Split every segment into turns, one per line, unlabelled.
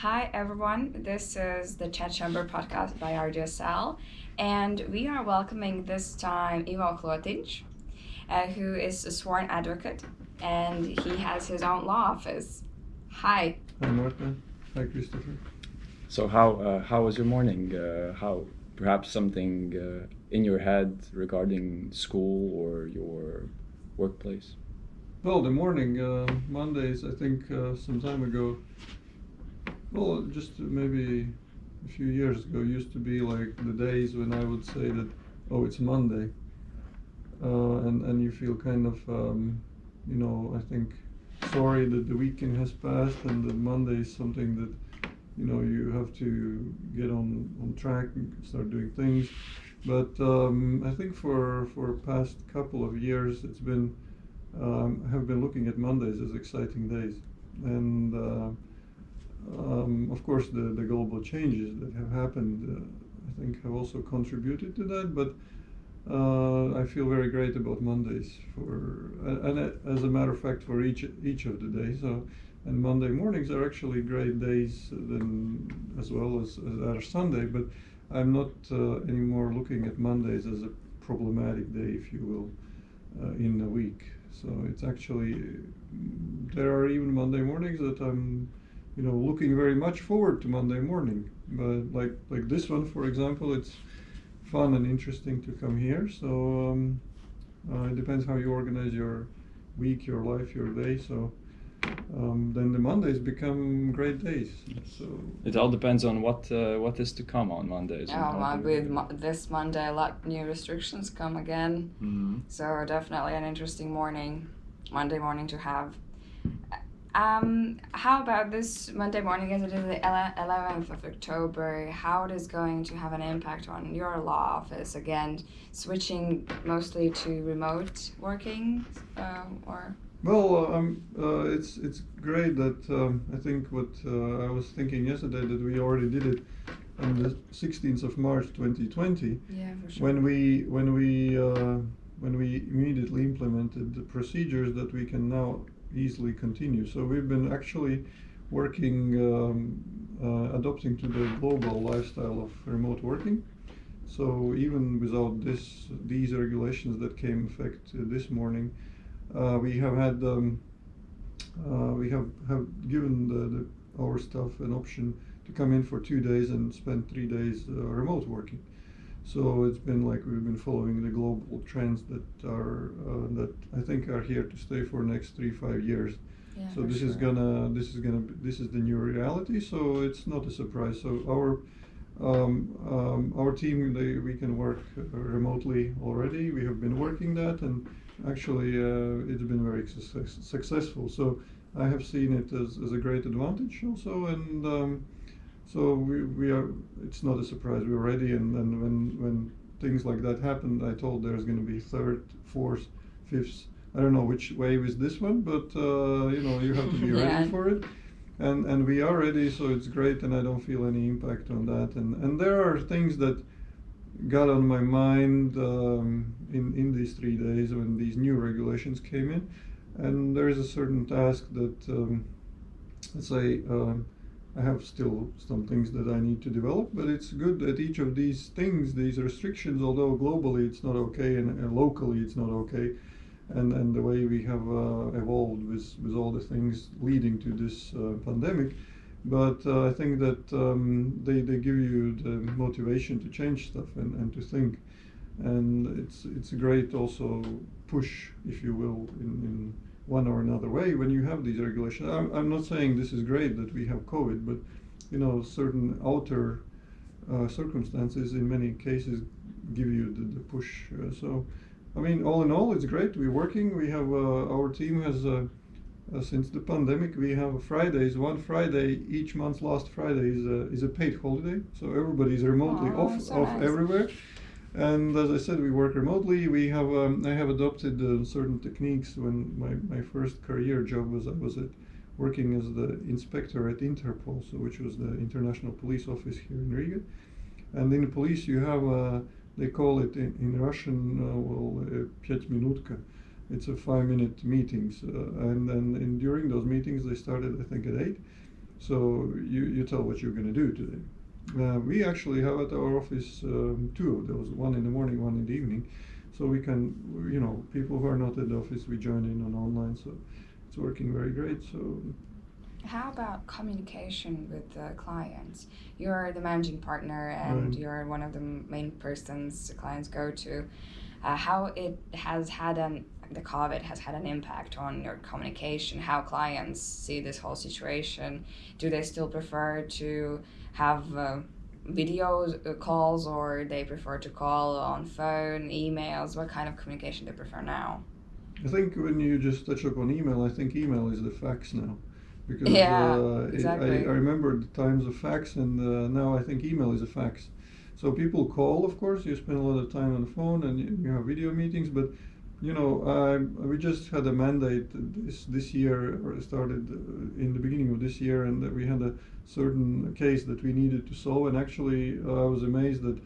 Hi, everyone. This is the Chat Chamber podcast by RGSL, and we are welcoming this time Ivo Klotinch, uh, who is a sworn advocate, and he has his own law office. Hi.
Hi, Marta. Hi, Christopher.
So how uh, how was your morning? Uh, how perhaps something uh, in your head regarding school or your workplace?
Well, the morning, uh, Mondays, I think uh, some time ago, well, just maybe a few years ago, used to be like the days when I would say that, oh, it's Monday. Uh, and, and you feel kind of, um, you know, I think sorry that the weekend has passed and that Monday is something that, you know, you have to get on, on track and start doing things. But um, I think for for past couple of years, it's been um, have been looking at Mondays as exciting days, and uh, um, of course the the global changes that have happened, uh, I think, have also contributed to that. But uh, I feel very great about Mondays for, and as a matter of fact, for each each of the days. So, and Monday mornings are actually great days as well as, as our Sunday. But I'm not uh, anymore looking at Mondays as a problematic day, if you will, uh, in the week. So it's actually there are even Monday mornings that I'm, you know, looking very much forward to Monday morning. But like like this one, for example, it's fun and interesting to come here. So um, uh, it depends how you organize your week, your life, your day. So um, then the Mondays become great days. So
It all depends on what uh, what is to come on Mondays. and
Oh, my, with mo- this Monday, a lot new restrictions come again.
Mhm.
So definitely an interesting morning, Monday morning to have. Um, how about this Monday morning as it is the 11th of October? How it is going to have an impact on your law office? Again, switching mostly to remote working uh, or?
Well, uh, um, uh, it's it's great that um, I think what uh, I was thinking yesterday that we already did it on the 16th of March 2020
Yeah, for sure.
when we when we uh, when we immediately implemented the procedures that we can now easily continue. So we've been actually working um, uh, adopting to the global lifestyle of remote working. So even without this these regulations that came effect uh, this morning, uh, we have had um, uh, we have have given the, the our staff an option to come in for two days and spend three days uh, remote working. So it's been like we've been following the global trends that are uh, that I think are here to stay for next three five years.
Yeah,
so this is gonna this is gonna be, this is the new reality. So it's not a surprise. So our um, um, our team they we can work uh, remotely already. We have been working that and actually uh, it's been very success, successful. So I have seen it as, as a great advantage also and. Um, so we, we are. It's not a surprise. We're ready, and, and when when things like that happen, I told there's going to be third, fourth, fifth. I don't know which wave is this one, but uh, you know you have to be
Yeah.
ready for it, and and we are ready. So it's great, and I don't feel any impact on that. And and there are things that got on my mind um, in in these three days when these new regulations came in, and there is a certain task that um, let's say. Um, I have still some things that I need to develop, but it's good that each of these things, these restrictions, although globally it's not okay and, locally it's not okay, and, and the way we have uh, evolved with, with all the things leading to this uh, pandemic, but uh, I think that um, they, they give you the motivation to change stuff and, and to think, and it's it's a great also push, if you will, in, in one or another way when you have these regulations. I'm, I'm not saying this is great that we have COVID, but you know, certain outer uh, circumstances in many cases give you the, the push. Uh, so, I mean, all in all, it's great. We're working. We have uh, our team has uh, uh, since the pandemic we have Fridays. One Friday each month, last Friday is a, is a paid holiday, so everybody's remotely
Oh,
off
so
off
nice.
everywhere. And as I said, we work remotely. We have um, I have adopted uh, certain techniques. When my, my first career job was I was at working as the inspector at Interpol, so which was the international police office here in Riga. And in the police, you have uh, they call it in, in Russian uh, well uh, пять минутка. It's a five minute meetings, uh, and then and during those meetings they started I think at eight, So you, you tell what you're going to do today. uh, we actually have at our office um, two of those, one in the morning, one in the evening. So we can, you know, people who are not at the office, we join in on online. So it's working very great. So
How about communication with the clients? You're the managing partner and
Right.
you're one of the main persons the clients go to. Uh, how it has had an the COVID has had an impact on your communication, how clients see this whole situation. Do they still prefer to have uh, video uh, calls or they prefer to call on phone, emails? What kind of communication they prefer now?
I think when you just touch upon email, I think email is the fax now. Because
Yeah,
uh, it- I, I remember the times of fax, and uh, now I think email is a fax. So people call, of course, you spend a lot of time on the phone and you, you have video meetings, but you know, I, we just had a mandate this this year, or started uh, in the beginning of this year, and we had a certain case that we needed to solve. And actually, uh, I was amazed that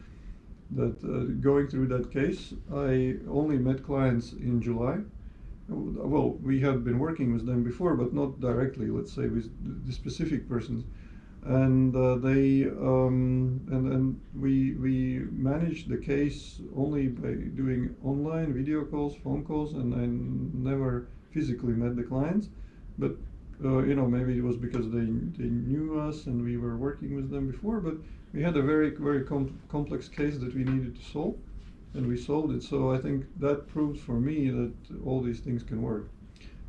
that uh, going through that case, I only met clients in July. Well, we had been working with them before, but not directly. Let's say with the specific persons, and uh, they um, and and we we managed the case only by doing online video calls, phone calls, and I never physically met the clients. But uh, you know, maybe it was because they they knew us and we were working with them before. But we had a very very com- complex case that we needed to solve, and we solved it. So I think that proves for me that all these things can work.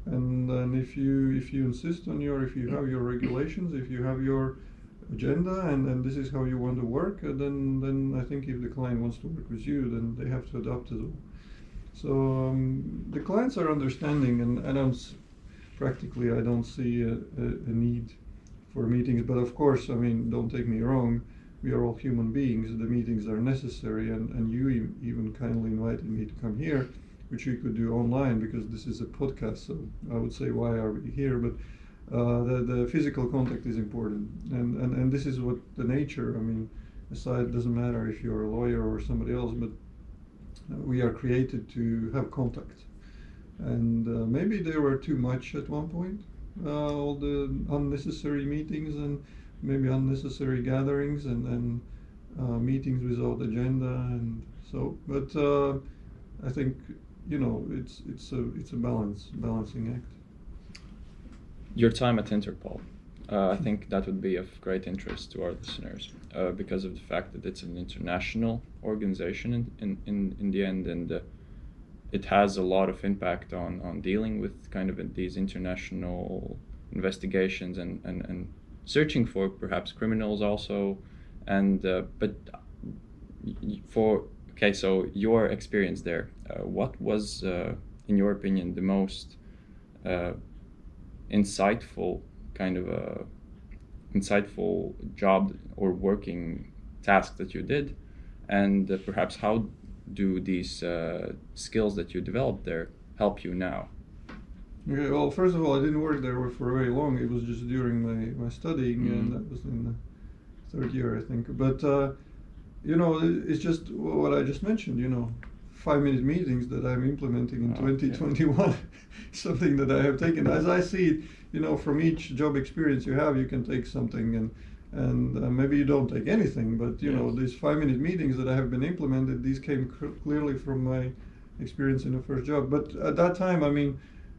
And then if you if you insist on your if you have your regulations, if you have your agenda and, and this is how you want to work, uh, then then I think if the client wants to work with you, then they have to adopt as well. So um, the clients are understanding, and I don't practically I don't see a, a, a need for meetings. But of course, I mean, don't take me wrong. We are all human beings. The meetings are necessary, and, and you e- even kindly invited me to come here, which we could do online because this is a podcast. So I would say, why are we here? But uh, the, the physical contact is important, and, and, and this is what the nature. I mean, aside, doesn't matter if you're a lawyer or somebody else, but uh, we are created to have contact. And uh, maybe there were too much at one point, uh, all the unnecessary meetings and maybe unnecessary gatherings and, and uh, meetings without agenda and so. But I think you know it's it's a it's a balance balancing act.
Your time at Interpol. Uh, I think that would be of great interest to our listeners uh, because of the fact that it's an international organization in, in, in, in the end and uh, it has a lot of impact on, on dealing with kind of these international investigations and, and, and searching for perhaps criminals also. And uh, but for okay, so your experience there, uh, what was, uh, in your opinion, the most insightful kind of a insightful job or working task that you did and uh, perhaps how do these uh, skills that you developed there help you now
Okay, well, first of all, I didn't work there for very long. It was just during my, my studying,
Mhm.
and that was in the third year, I think. But, uh, you know, it's just what I just mentioned, you know, five minute meetings that I'm implementing in
Oh, yeah.
2021, something that I have taken. As I see it, you know, from each job experience you have, you can take something and and uh, maybe you don't take anything, but you know these five minute meetings that I have been implemented, these came clearly from my experience in the first job. But at that time, I mean,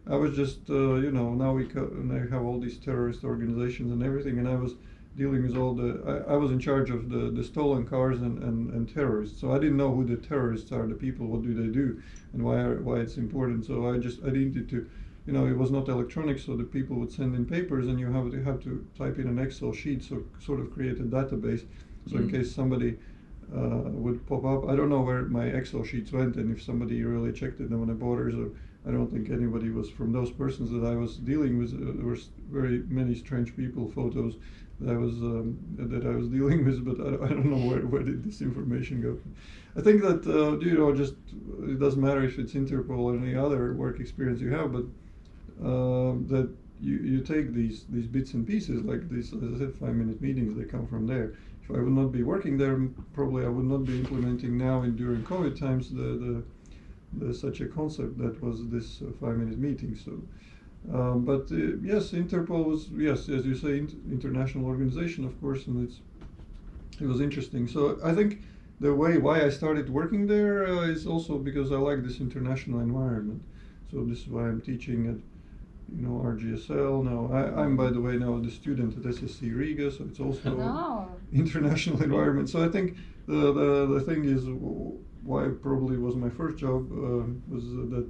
I was just, uh, you know, now we co- now have all these terrorist organizations and everything, and I was dealing with all the. I, I was in charge of the, the stolen cars and, and, and terrorists, so I didn't know who the terrorists are, the people, what do they do, and why are, why it's important. So I just I needed to, you know, it was not electronic, so the people would send in papers, and you have to have to type in an Excel sheet, so sort of create a database, so in
Mm.
case somebody uh, would pop up. I don't know where my Excel sheets went and if somebody really checked it on the borders or I don't think anybody was from those persons that I was dealing with. Uh, there were very many strange people, photos that I was um, that I was dealing with, but I, I don't know where, where did this information go. I think that uh, you know just it doesn't matter if it's Interpol or any other work experience you have, but um, that you, you take these these bits and pieces like these as I said five minute meetings they come from there. If I would not be working there, probably I would not be implementing now in during COVID times the the, the such a concept that was this uh, five minute meeting. So Um, but uh, yes, Interpol was yes, as you say, int- international organization, of course, and it's it was interesting. So I think the way why I started working there uh, is also because I like this international environment. So this is why I'm teaching at you know RGSL now. I, I'm by the way now the student at SSE Riga, so it's also
No.
international environment. So I think the the, the thing is why probably was my first job uh, was that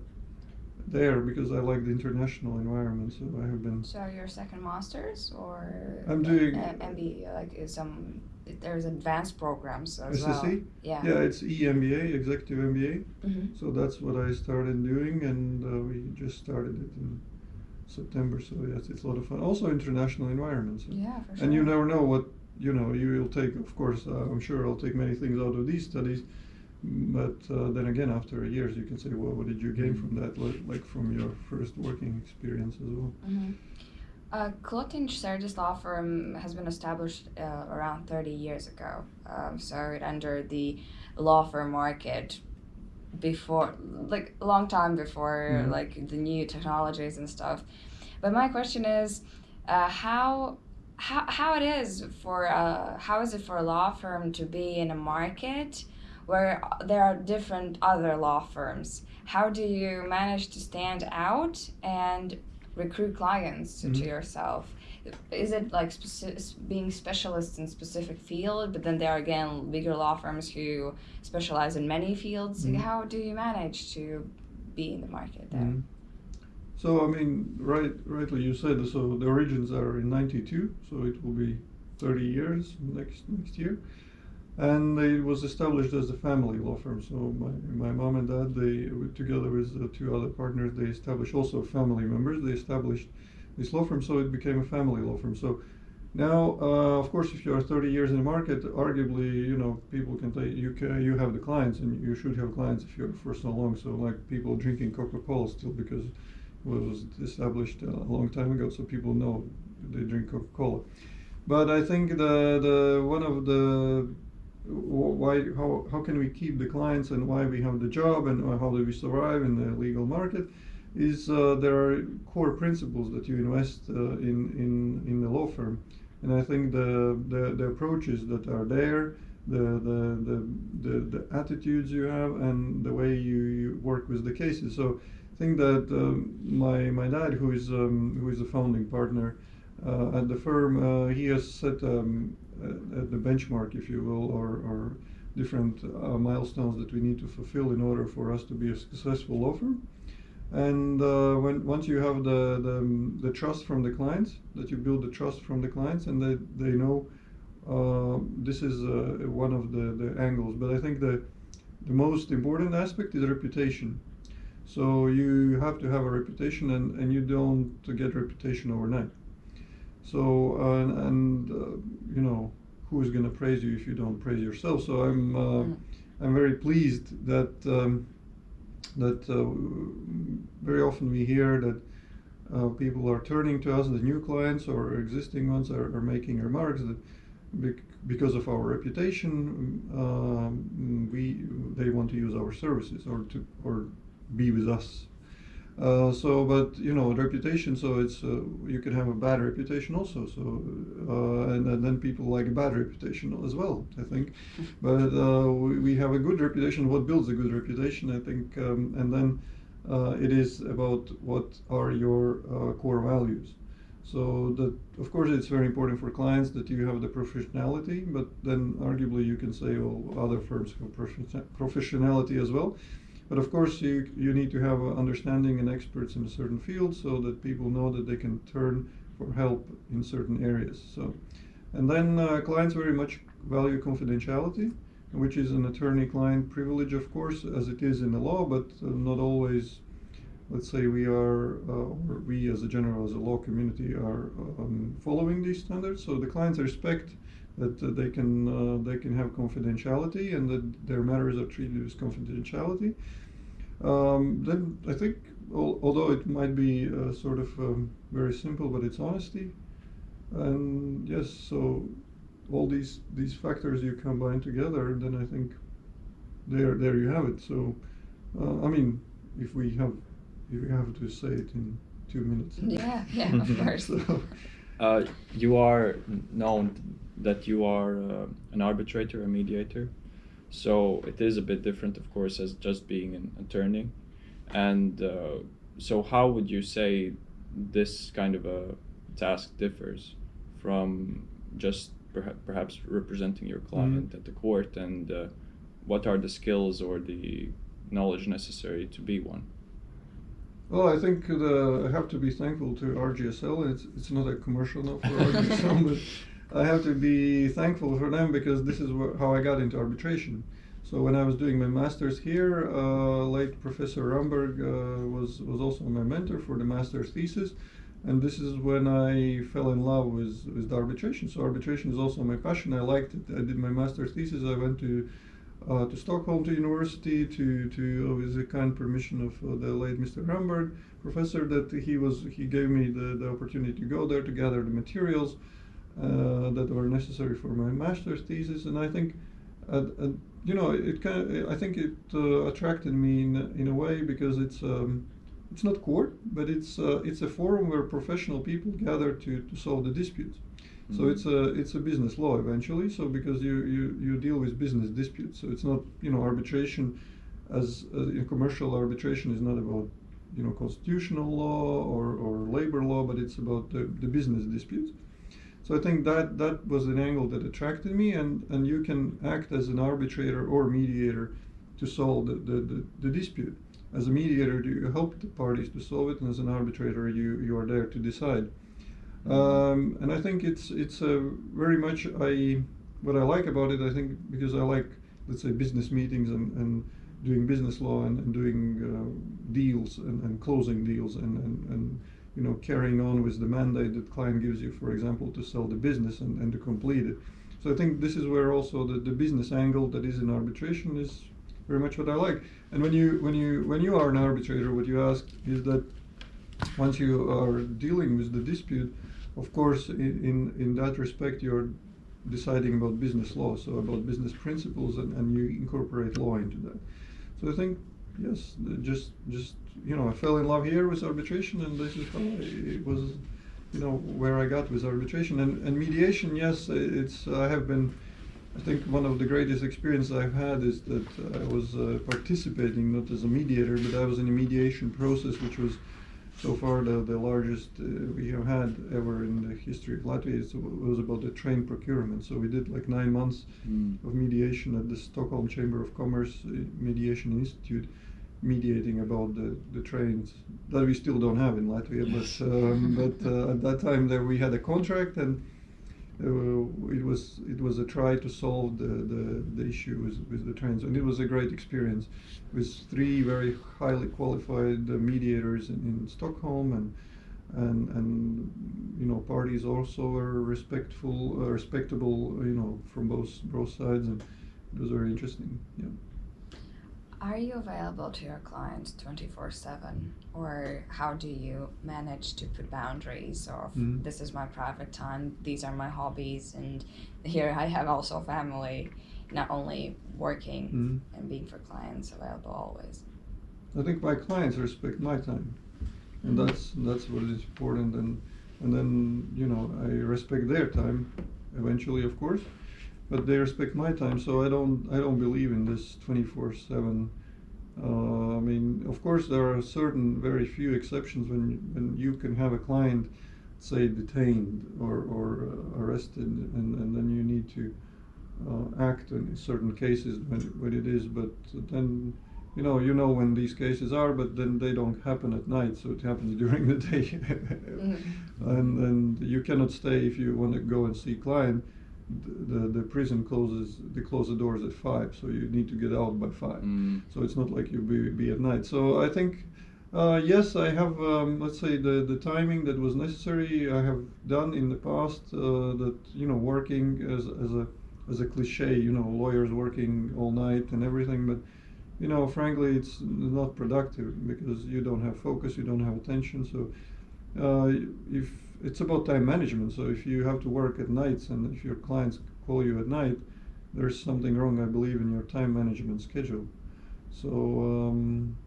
there because I like the international environment. So I have been.
So your second masters or
I'm doing-
MBA like some there's advanced programs as
SSE?
well. Yeah.
Yeah, it's EMBA, Executive MBA.
hmm
So that's what I started doing, and uh, we just started it in September. So yes, it's a lot of fun. Also, international environments. So.
Yeah, for sure.
And you never know what you know. You will take, of course. Uh, I'm sure I'll take many things out of these studies, but uh, then again, after years, you can say, well, what did you gain from that? Like, like from your first working experience as well.
Mm-hmm. Uh, Klotin Sturgis Law Firm has been established uh, around 30 years ago. Um, so it entered the law firm market before, like a long time before,
Mhm.
like the new technologies and stuff. But my question is, uh, how how how it is for uh, how is it for a law firm to be in a market where there are different other law firms? How do you manage to stand out and recruit clients to, to
Mhm.
yourself? Is it like speci- being specialists in specific field, but then there are again bigger law firms who specialize in many fields?
Mhm.
How do you manage to be in the market there?
Mhm. So I mean, right, rightly you said. So the origins are in '92, so it will be 30 years next next year, and it was established as a family law firm. So my, my mom and dad, they together with uh, two other partners, they established also family members. They established this law firm, so it became a family law firm. So now, uh, of course, if you are 30 years in the market, arguably, you know, people can say you can, you have the clients, and you should have clients if you're for so long. So like people drinking Coca-Cola still because it was established a long time ago, so people know they drink Coca-Cola. But I think the the one of the why how how can we keep the clients and why we have the job and how do we survive in the legal market is uh, there are core principles that you invest uh, in in in the law firm, and I think the the, the approaches that are there. The, the, the, the, attitudes you have and the way you, you work with the cases. So I think that um, my my dad, who is um, who is a founding partner uh, at the firm, uh, he has set um, the benchmark, if you will, or, or different uh, milestones that we need to fulfill in order for us to be a successful firm. And uh, when once you have the, the the trust from the clients, that you build the trust from the clients, and that they know uh, this is uh, one of the, the angles. But I think the the most important aspect is reputation. So you have to have a reputation, and, and you don't get reputation overnight. So uh, and uh, you know who is going to praise you if you don't praise yourself? So I'm uh,
Mm.
I'm very pleased that um, that uh, very often we hear that uh, people are turning to us, the new clients or existing ones are, are making remarks that bec- because of our reputation, um, we they want to use our services or to or be with us. Uh, so, but you know, reputation. So it's uh, you can have a bad reputation also. So, uh, and, and then people like a bad reputation as well. I think, but uh, we, we have a good reputation. What builds a good reputation? I think, um, and then uh, it is about what are your uh, core values. So that of course it's very important for clients that you have the professionality, but then arguably you can say, well, other firms have profe- professionality as well. But of course, you, you need to have understanding and experts in a certain field so that people know that they can turn for help in certain areas. So, and then uh, clients very much value confidentiality, which is an attorney-client privilege, of course, as it is in the law, but uh, not always. Let's say we are, uh, or we as a general, as a law community, are um, following these standards. So the clients respect that uh, they can uh, they can have confidentiality and that their matters are treated with confidentiality. Um, then I think, al- although it might be uh, sort of um, very simple, but it's honesty. And yes, so all these these factors you combine together, then I think there there you have it. So uh, I mean, if we have if we have to say it in two minutes.
Yeah, yeah, of course.
So-
Uh, you are known that you are uh, an arbitrator, a mediator. So it is a bit different, of course, as just being an attorney. And uh, so, how would you say this kind of a task differs from just perha- perhaps representing your client at the court? And uh, what are the skills or the knowledge necessary to be one?
Well, I think the, I have to be thankful to RGSL. It's it's not a commercial now for RGSL, but I have to be thankful for them because this is wh- how I got into arbitration. So when I was doing my master's here, uh, late Professor Ramberg uh, was was also my mentor for the master's thesis, and this is when I fell in love with with arbitration. So arbitration is also my passion. I liked it. I did my master's thesis. I went to uh, to Stockholm to university to to with the kind permission of uh, the late Mr. Ramberg professor that he was he gave me the, the opportunity to go there to gather the materials uh, that were necessary for my master's thesis and I think uh, uh, you know it kind I think it uh, attracted me in in a way because it's um, it's not court but it's uh, it's a forum where professional people gather to, to solve the disputes so
Mhm.
it's a it's a business law eventually. So because you, you, you deal with business disputes, so it's not you know arbitration as, as in commercial arbitration is not about you know constitutional law or, or labor law, but it's about the, the business disputes. So I think that that was an angle that attracted me, and, and you can act as an arbitrator or mediator to solve the, the, the, the dispute. As a mediator, you help the parties to solve it, and as an arbitrator, you, you are there to decide. Um, and I think it's it's a very much I what I like about it. I think because I like let's say business meetings and, and doing business law and, and doing uh, deals and, and closing deals and, and, and you know carrying on with the mandate that client gives you, for example, to sell the business and, and to complete it. So I think this is where also the, the business angle that is in arbitration is very much what I like. And when you when you when you are an arbitrator, what you ask is that once you are dealing with the dispute, of course, in, in, that respect, you're deciding about business law, so about business principles, and, and you incorporate law into that. So I think, yes, just, just, you know, I fell in love here with arbitration, and this is how I, it was, you know, where I got with arbitration. And, and mediation, yes, it's, I have been, I think one of the greatest experiences I've had is that I was uh, participating, not as a mediator, but I was in a mediation process, which was so far the, the largest uh, we have had ever in the history of Latvia. Was about the train procurement. So we did like nine months
Mm.
of mediation at the Stockholm Chamber of Commerce uh, Mediation Institute, mediating about the, the trains that we still don't have in Latvia. But um, but uh, at that time there we had a contract and. Uh, it was it was a try to solve the, the, the issue with, with the trains and it was a great experience with three very highly qualified uh, mediators in, in Stockholm and and and you know parties also were respectful uh, respectable you know from both both sides and it was very interesting yeah
Are you available to your clients 24 7? Or how do you manage to put boundaries of
Mhm.
this is my private time, these are my hobbies, and here I have also family, not only working
Mhm.
and being for clients available always?
I think my clients respect my time, and
Mhm.
that's that's what is important. And and then you know I respect their time, eventually, of course, but they respect my time. So I don't I don't believe in this twenty four seven. Uh, I mean, of course, there are certain very few exceptions when when you can have a client, say, detained or or uh, arrested, and and then you need to uh, act in certain cases when when it is. But then you know you know when these cases are, but then they don't happen at night, so it happens during the day.
Mhm.
And and you cannot stay if you want to go and see client. The, the prison closes they close the doors at five, so you need to get out by five.
Mm.
So it's not like you be, be at night. So I think, uh, yes, I have, um, let's say, the, the timing that was necessary. I have done in the past uh, that, you know, working as, as a as a cliche, you know, lawyers working all night and everything. But, you know, frankly, it's not productive because you don't have focus, you don't have attention. So uh, if it's about time management, so if you have to work at nights and if your clients call you at night, there's something wrong, I believe, in your time management schedule. So um,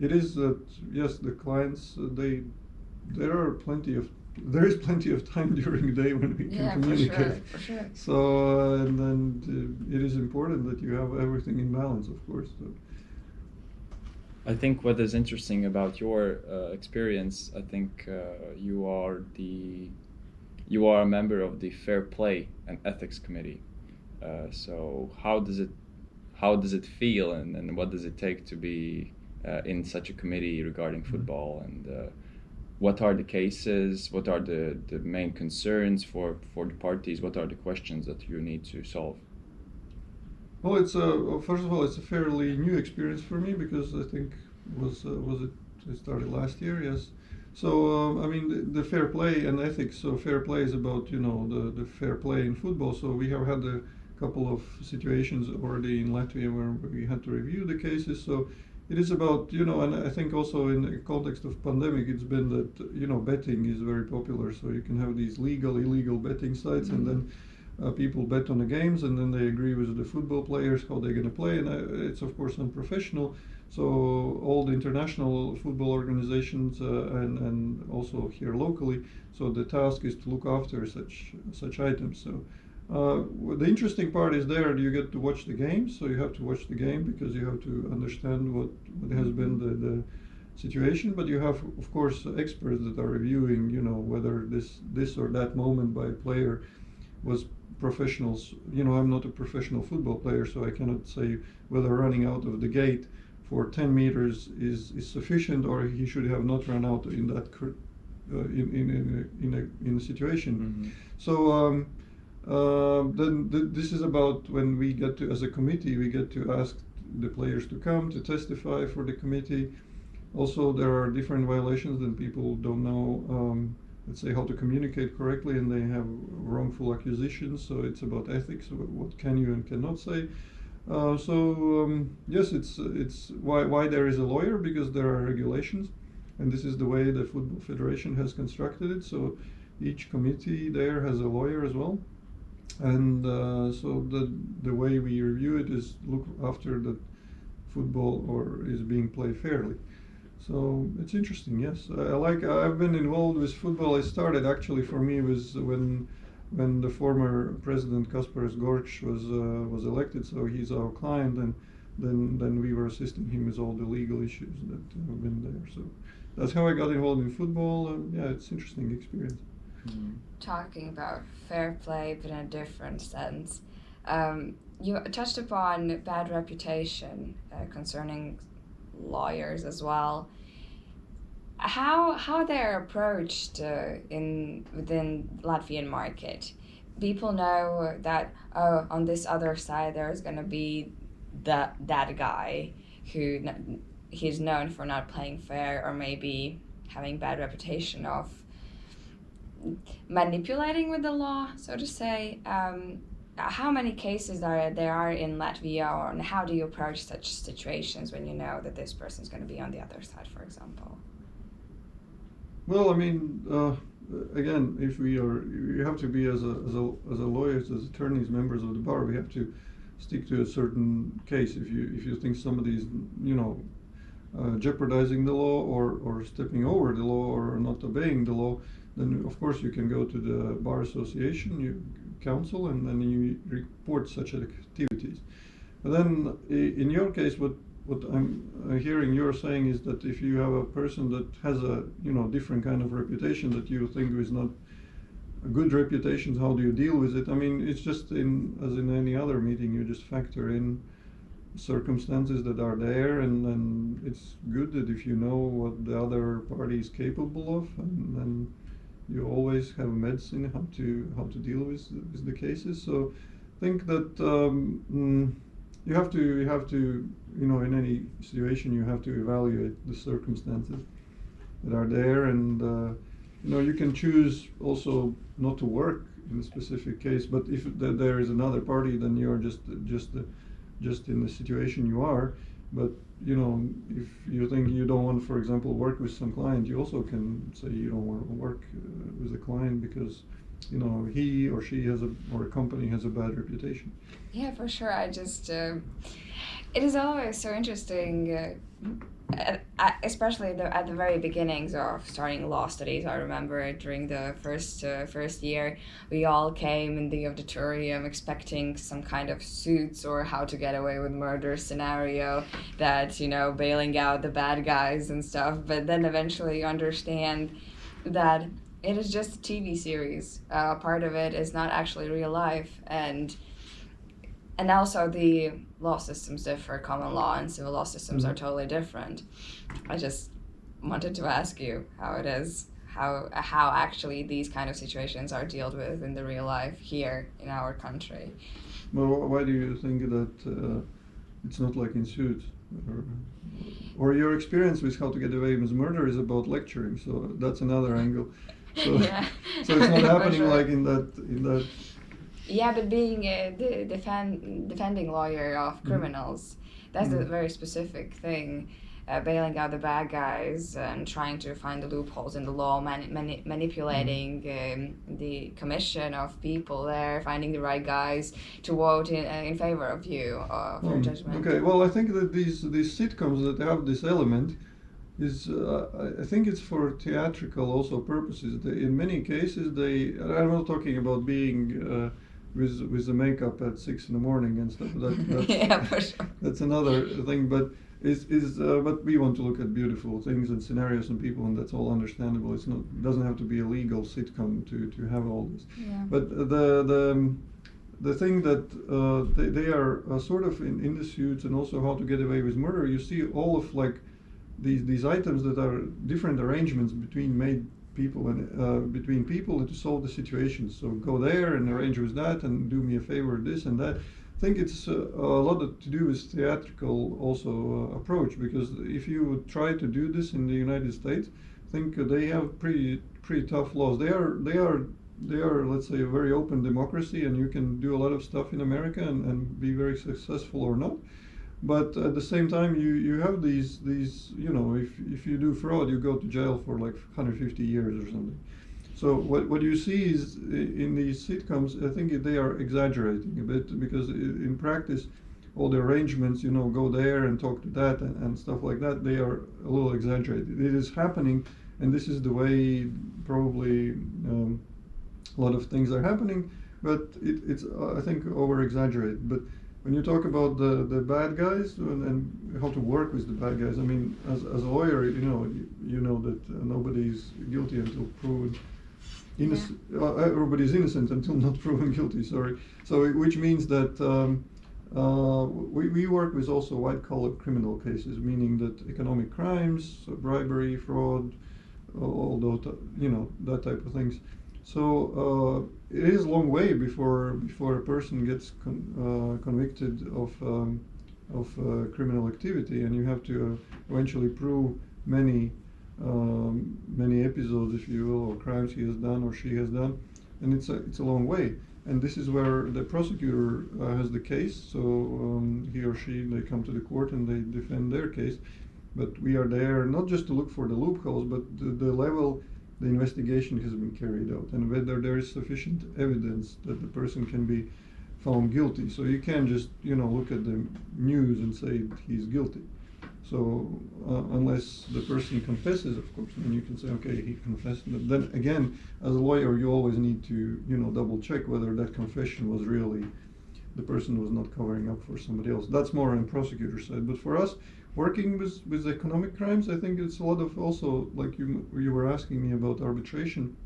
it is that yes, the clients uh, they there are plenty of there is plenty of time during the day when we can
Yeah, for
communicate.
sure, for sure.
So uh, and then uh, it is important that you have everything in balance, of course. So.
I think what is interesting about your uh, experience, I think uh, you are the you are a member of the Fair Play and Ethics Committee. Uh, so how does it how does it feel, and, and what does it take to be uh, in such a committee regarding football, and uh, what are the cases, what are the, the main concerns for, for the parties, what are the questions that you need to solve?
Well, it's a first of all, it's a fairly new experience for me because I think was uh, was it it started last year, yes. So um, I mean, the, the fair play and ethics. So fair play is about you know the the fair play in football. So we have had a couple of situations already in Latvia where we had to review the cases. So it is about you know, and I think also in the context of pandemic, it's been that you know betting is very popular. So you can have these legal, illegal betting sites, and then uh, people bet on the games and then they agree with the football players how they're going to play and uh, it's of course unprofessional. So all the international football organizations uh, and, and also here locally so the task is to look after such such items. So uh, the interesting part is there you get to watch the game so you have to watch the game because you have to understand what, what has been the, the situation but you have of course experts that are reviewing you know whether this this or that moment by a player was professionals. You know, I'm not a professional football player, so I cannot say whether running out of the gate for 10 meters is, is sufficient or he should have not run out in that uh, in, in, in, a, in, a, in a situation.
Mhm.
So um, uh, then th- this is about when we get to, as a committee, we get to ask the players to come to testify for the committee. Also, there are different violations that people don't know. Um, let's say how to communicate correctly and they have wrongful accusations so it's about ethics what can you and cannot say. Uh, so um, yes it's it's why why there is a lawyer because there are regulations and this is the way the football federation has constructed it so each committee there has a lawyer as well. And uh, so the the way we review it is look after that football or is being played fairly so it's interesting, yes. I, I like. I've been involved with football. It started actually for me was when when the former president Kaspars Gorkšs was uh, was elected. So he's our client, and then then we were assisting him with all the legal issues that have been there. So that's how I got involved in football. And yeah, it's interesting experience.
talking about fair play but in a different sense. Um, you touched upon bad reputation uh, concerning lawyers as well. How how they're approached uh, in within Latvian market. People know that oh on this other side there's gonna be that that guy who he's known for not playing fair or maybe having bad reputation of manipulating with the law, so to say. Um, how many cases are there are in Latvia, or and how do you approach such situations when you know that this person is going to be on the other side, for example?
Well, I mean, uh, again, if we are, you have to be as a as a as a lawyers, as attorneys, members of the bar, we have to stick to a certain case. If you if you think somebody is, you know, uh, jeopardizing the law or or stepping over the law or not obeying the law, then of course you can go to the bar association, you council, and then you report such activities. But then, in your case, what what I'm uh, hearing you're saying is that if you have a person that has a you know different kind of reputation that you think is not a good reputation, how do you deal with it? I mean, it's just in as in any other meeting, you just factor in circumstances that are there, and then it's good that if you know what the other party is capable of, and then you always have a medicine how to how to deal with with the cases. So, think that um, mm, you have to you have to you know in any situation you have to evaluate the circumstances that are there, and uh, you know you can choose also not to work in a specific case, but if th- there is another party, then you're just just uh, just in the situation you are. But you know, if you think you don't want, for example, work with some client, you also can say you don't want to work uh, with a client because you know he or she has a or a company has a bad reputation.
Yeah, for sure. I just, uh, it is always so interesting, uh, especially the, at the very beginnings of starting law studies. I remember during the first uh, first year, we all came in the auditorium expecting some kind of suits or how to get away with murder scenario that you know bailing out the bad guys and stuff. But then eventually you understand that it is just a TV series. Uh, part of it is not actually real life and and also the law systems differ common law and civil law systems are
Mhm.
totally different i just wanted to ask you how it is how how actually these kind of situations are dealt with in the real life here in our country
Well, why do you think that uh, it's not like in suits? Or, or your experience with how to get away with murder is about lecturing, so that's another angle. So,
Yeah.
so it's not happening
sure.
like in that in that.
Yeah but being a the defend, defending lawyer of
Mhm.
criminals that's a
Mhm.
very specific thing uh, bailing out the bad guys and trying to find the loopholes in the law, mani- mani- manipulating um, the commission of people there, finding the right guys to vote in, uh, in favor of you uh, for
Hmm,
judgment.
Okay, well, I think that these these sitcoms that have this element is uh, I- I think it's for theatrical also purposes. They, in many cases, they I'm not talking about being uh, with with the makeup at six in the morning and stuff. That, that's,
yeah, for sure.
that's another thing, but. Is, is uh, but we want to look at beautiful things and scenarios and people and that's all understandable. It's not doesn't have to be a legal sitcom to, to have all this.
Yeah.
But the the um, the thing that uh, they, they are uh, sort of in, in the suits and also how to get away with murder. You see all of like these these items that are different arrangements between made people and uh, between people to solve the situation. So go there and arrange with that and do me a favor, this and that. I think it's uh, a lot to do with theatrical also uh, approach because if you try to do this in the United States, I think they have pretty pretty tough laws. They are they are they are let's say a very open democracy and you can do a lot of stuff in America and, and be very successful or not. But at the same time, you, you have these these you know if if you do fraud, you go to jail for like 150 years or something. So what, what you see is in these sitcoms, I think they are exaggerating a bit because in practice, all the arrangements, you know, go there and talk to that and, and stuff like that, they are a little exaggerated. It is happening, and this is the way probably um, a lot of things are happening, but it, it's I think over exaggerated. But when you talk about the, the bad guys and, and how to work with the bad guys, I mean, as, as a lawyer, you know, you, you know that uh, is guilty until proven innocent. Uh, everybody's innocent until not proven guilty. Sorry. So it- which means that um, uh, we, we work with also white collar criminal cases, meaning that economic crimes, so bribery, fraud, all those, you know, that type of things. So uh, it is a long way before before a person gets con- uh, convicted of um, of uh, criminal activity, and you have to uh, eventually prove many um, many episodes, if you will, or crimes he has done or she has done, and it's a it's a long way. And this is where the prosecutor uh, has the case, so um, he or she they come to the court and they defend their case. But we are there not just to look for the loopholes, but the, the level the investigation has been carried out and whether there is sufficient evidence that the person can be found guilty. So you can't just you know look at the news and say he's guilty. So uh, unless the person confesses, of course, then you can say, okay, he confessed. But then again, as a lawyer, you always need to, you know, double check whether that confession was really the person was not covering up for somebody else. That's more on prosecutor side. But for us, working with with economic crimes, I think it's a lot of also like you you were asking me about arbitration.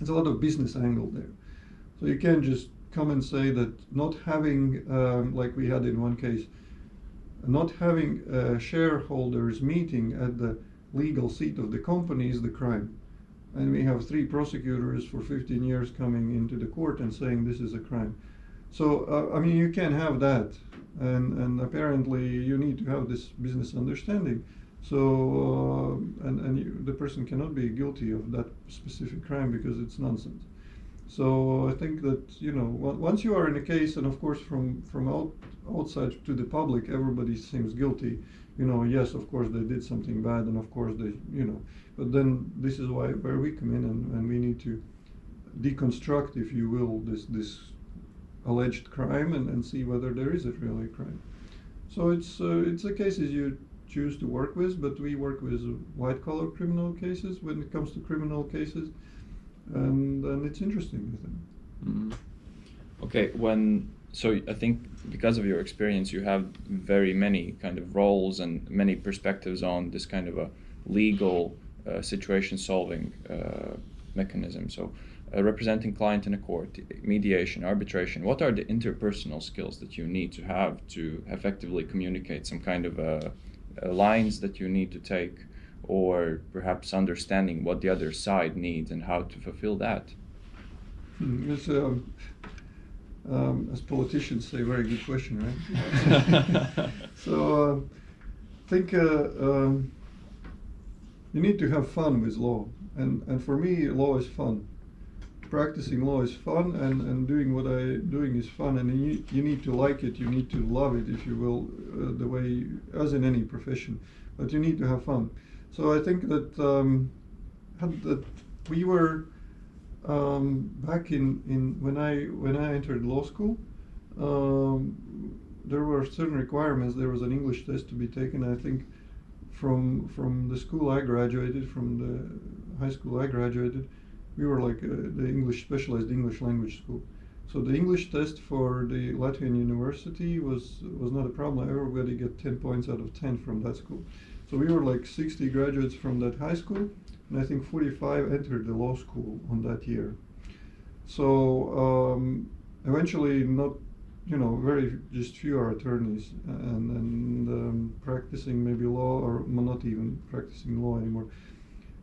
It's a lot of business angle there. So you can't just come and say that not having, um, like we had in one case, not having a shareholders meeting at the legal seat of the company is the crime. And we have three prosecutors for 15 years coming into the court and saying this is a crime. So, uh, I mean, you can have that. And, and apparently you need to have this business understanding. So, uh, and, and you, the person cannot be guilty of that specific crime because it's nonsense. So I think that you know once you are in a case, and of course from from out, outside to the public, everybody seems guilty. You know, yes, of course they did something bad, and of course they, you know, but then this is why where we come in, and, and we need to deconstruct, if you will, this this alleged crime and, and see whether there is a really crime. So it's uh, it's the cases you choose to work with, but we work with white collar criminal cases when it comes to criminal cases, and and it's interesting. I think.
Mhm. Okay, when so I think because of your experience, you have very many kind of roles and many perspectives on this kind of a legal uh, situation solving uh, mechanism. So, uh, representing client in a court, mediation, arbitration. What are the interpersonal skills that you need to have to effectively communicate some kind of uh, uh, lines that you need to take, or perhaps understanding what the other side needs and how to fulfill that?
Hmm, It's, um, um, as politicians say, very good question, right? so, uh, I think uh, um, you need to have fun with law, and and for me, law is fun. Practicing law is fun, and, and doing what I'm doing is fun, and you you need to like it, you need to love it, if you will, uh, the way as in any profession, but you need to have fun. So I think that um, that we were um, back in, in when I when I entered law school, um, there were certain requirements. There was an English test to be taken. I think from from the school I graduated, from the high school I graduated, we were like uh, the English specialized English language school. So the English test for the Latvian university was was not a problem. Everybody got 10 points out of 10 from that school. So we were like 60 graduates from that high school, and I think 45 entered the law school on that year. So um, eventually, not you know, very just few are attorneys and and um, practicing maybe law or not even practicing law anymore.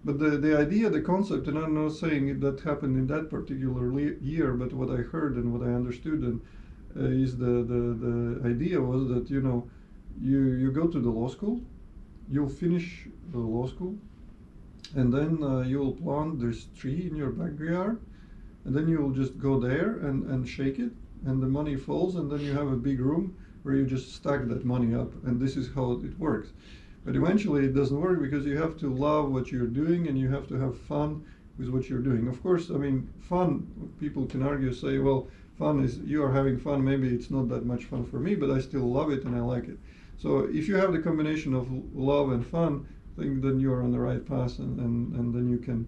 But the, the idea, the concept, and I'm not saying that happened in that particular year, but what I heard and what I understood and uh, is the, the, the idea was that you know you you go to the law school, you'll finish the law school, and then uh, you'll plant this tree in your backyard, and then you'll just go there and, and shake it, and the money falls, and then you have a big room where you just stack that money up, and this is how it works. But eventually, it doesn't work because you have to love what you're doing, and you have to have fun with what you're doing. Of course, I mean, fun. People can argue, say, well, fun is you are having fun. Maybe it's not that much fun for me, but I still love it and I like it. So if you have the combination of love and fun, I think then you're on the right path, and, and, and then you can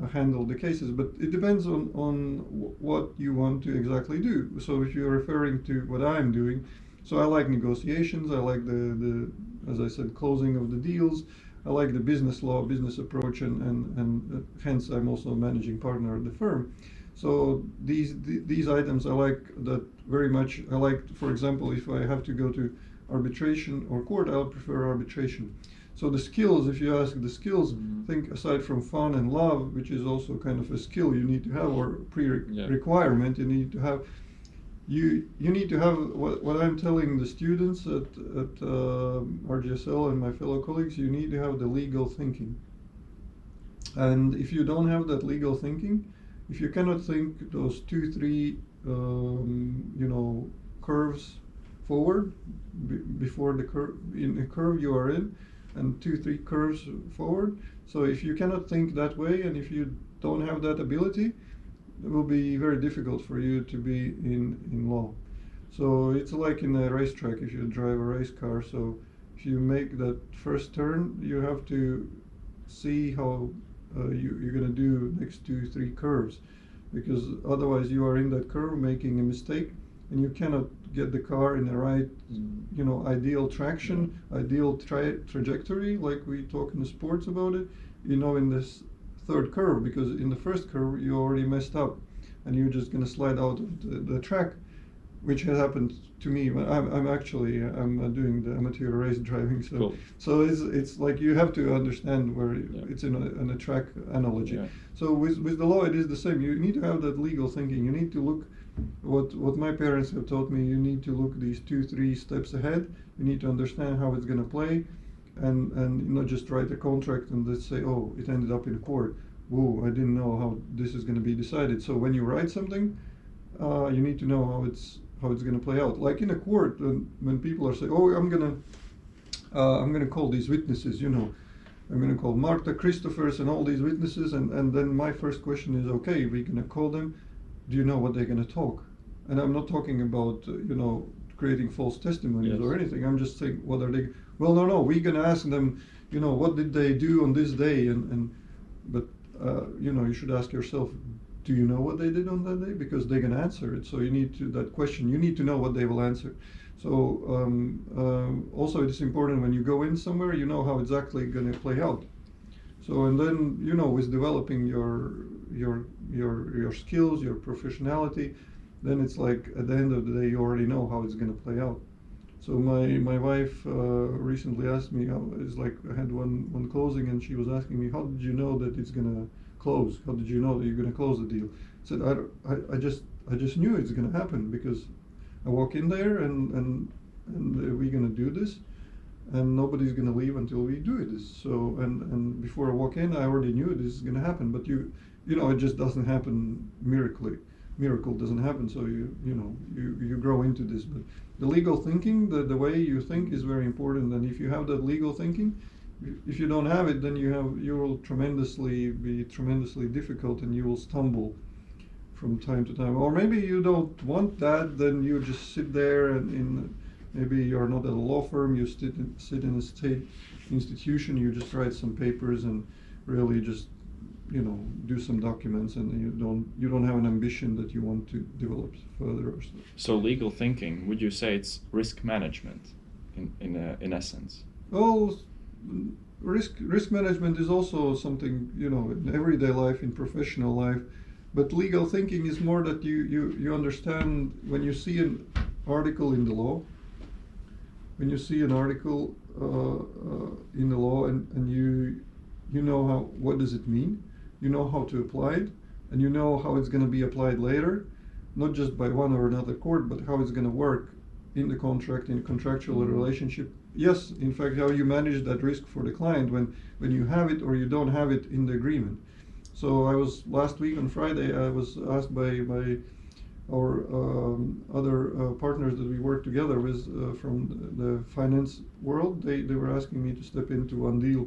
uh, handle the cases. But it depends on, on what you want to exactly do. So if you're referring to what I'm doing, so I like negotiations. I like the, the as I said, closing of the deals. I like the business law, business approach, and and, and uh, hence I'm also a managing partner at the firm. So these th- these items I like that very much. I like, for example, if I have to go to arbitration or court, I'll prefer arbitration. So the skills, if you ask the skills,
Mhm.
think aside from fun and love, which is also kind of a skill you need to have or
Yeah.
pre-requirement you need to have. You you need to have what, what I'm telling the students at at uh, RGSL and my fellow colleagues. You need to have the legal thinking. And if you don't have that legal thinking, if you cannot think those two, three, um, you know, curves forward before the curve in the curve you are in, and two, three curves forward. So if you cannot think that way, and if you don't have that ability, it will be very difficult for you to be in in law. So it's like in a racetrack if you drive a race car. So if you make that first turn, you have to see how uh, you, you're going to do next two, three curves, because otherwise you are in that curve making a mistake, and you cannot get the car in the right, you know, ideal traction, ideal tra- trajectory, like we talk in the sports about it. You know, in this third curve, because in the first curve you already messed up, and you're just going to slide out of the, the track which has happened to me. When I'm, I'm actually I'm uh, doing the amateur race driving, so
Cool.
so it's it's like you have to understand where
Yeah.
it's in a, in a track analogy.
Yeah.
So with with the law, it is the same. You need to have that legal thinking. You need to look. What what my parents have taught me, you need to look these two three steps ahead. You need to understand how it's going to play, and and not just write a contract and let's say, oh, it ended up in court. Whoa, I didn't know how this is going to be decided. So when you write something, uh, you need to know how it's how it's going to play out. Like in a court, when, when people are saying, "Oh, I'm gonna, uh, I'm gonna call these witnesses," you know, I'm gonna call Marta, Christophers, and all these witnesses, and, and then my first question is, okay, we're gonna call them. Do you know what they're gonna talk? And I'm not talking about uh, you know creating false testimonies
Yes.
or anything. I'm just saying, what are they? Well, no, no, we're gonna ask them. You know, what did they do on this day? And and but uh, you know, you should ask yourself, do you know what they did on that day? Because they can answer it. So you need to that question. You need to know what they will answer. So um, um, also, it's important when you go in somewhere, you know how exactly gonna play out. So and then you know, with developing your your your your skills, your professionality, then it's like at the end of the day, you already know how it's gonna play out. So my my wife uh, recently asked me, it's like I had one one closing, and she was asking me, how did you know that it's gonna close? How did you know that you're gonna close the deal? I said I, I, I just I just knew it's gonna happen because I walk in there and and and we're gonna do this, and nobody's gonna leave until we do this. So and and before I walk in, I already knew this is gonna happen. But you you know it just doesn't happen miraculously. Miracle doesn't happen. So you you know you you grow into this. But the legal thinking, the the way you think is very important. And if you have that legal thinking. If you don't have it, then you have you will tremendously be tremendously difficult, and you will stumble from time to time. Or maybe you don't want that, then you just sit there and in maybe you're not at a law firm, you sit in, sit in a state institution, you just write some papers and really just you know do some documents, and you don't you don't have an ambition that you want to develop further or so.
So legal thinking, would you say it's risk management, in in uh, in essence?
Well, risk risk management is also something you know in everyday life, in professional life, but legal thinking is more that you you you understand when you see an article in the law. When you see an article uh, uh, in the law and, and you you know how what does it mean, you know how to apply it, and you know how it's going to be applied later, not just by one or another court, but how it's going to work in the contract, in contractual
Mhm.
relationship. Yes, in fact, how you manage that risk for the client when, when you have it or you don't have it in the agreement. So I was last week on Friday. I was asked by by our um, other uh, partners that we work together with uh, from the, the finance world. They they were asking me to step into one deal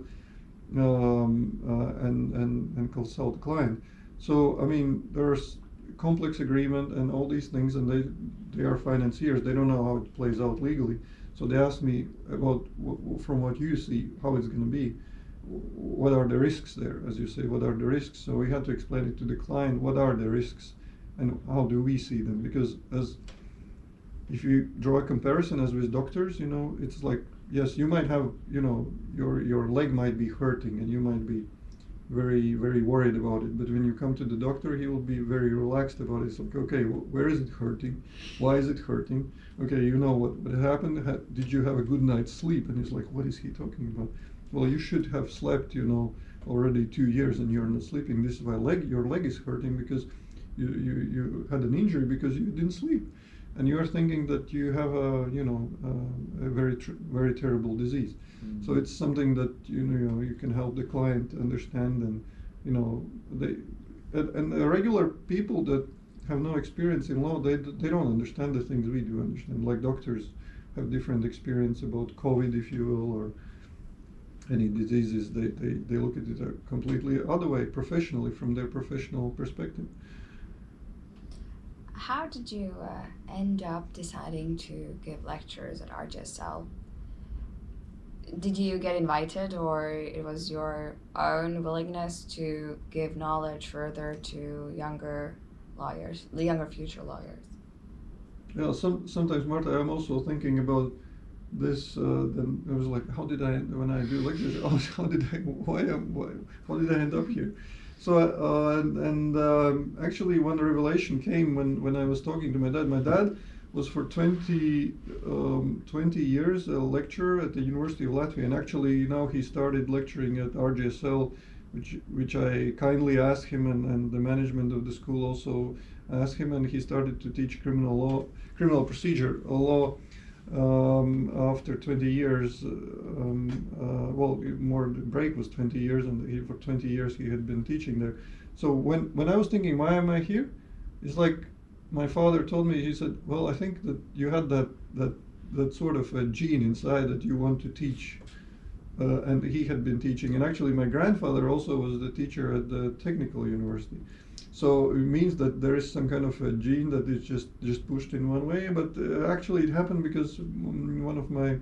um, uh, and and and consult the client. So I mean, there's complex agreement and all these things, and they they are financiers. They don't know how it plays out legally. So they asked me about from what you see how it's going to be. What are the risks there, as you say? What are the risks? So we had to explain it to the client. What are the risks, and how do we see them? Because as if you draw a comparison as with doctors, you know, it's like yes, you might have, you know, your your leg might be hurting and you might be very very worried about it. But when you come to the doctor, he will be very relaxed about it. It's like, okay, wh- where is it hurting? Why is it hurting? Okay, you know what what happened? Ha- did you have a good night's sleep? And he's like, what is he talking about? Well, you should have slept, you know, already two years and you're not sleeping. This is why leg your leg is hurting because you you, you had an injury because you didn't sleep and you are thinking that you have a you know uh, a very tr- very terrible disease. So it's something that you know you can help the client understand, and you know they and, and the regular people that have no experience in law, they they don't understand the things we do understand. Like doctors have different experience about COVID, if you will, or any diseases. They they, they look at it a completely other way, professionally from their professional perspective.
How did you uh, end up deciding to give lectures at RGSL? Did you get invited, or it was your own willingness to give knowledge further to younger lawyers, the younger future lawyers?
Yeah, some sometimes Marta, I'm also thinking about this. Uh, then I was like, how did I when I do lectures? How, did I why why how did I end up here? So uh, and, and um, actually, when the revelation came when when I was talking to my dad, my dad was for 20, um, 20 years a lecturer at the University of Latvia, and actually now he started lecturing at RGSL, which which I kindly asked him, and, and the management of the school also asked him, and he started to teach criminal law, criminal procedure law. Um, after 20 years, um, uh, well, more the break was 20 years, and he, for 20 years he had been teaching there. So when when I was thinking, why am I here? It's like my father told me. He said, "Well, I think that you had that that that sort of a gene inside that you want to teach uh, and he had been teaching. And actually, my grandfather also was the teacher at the technical university. So it means that there is some kind of a gene that is just just pushed in one way. But uh, actually, it happened because one of my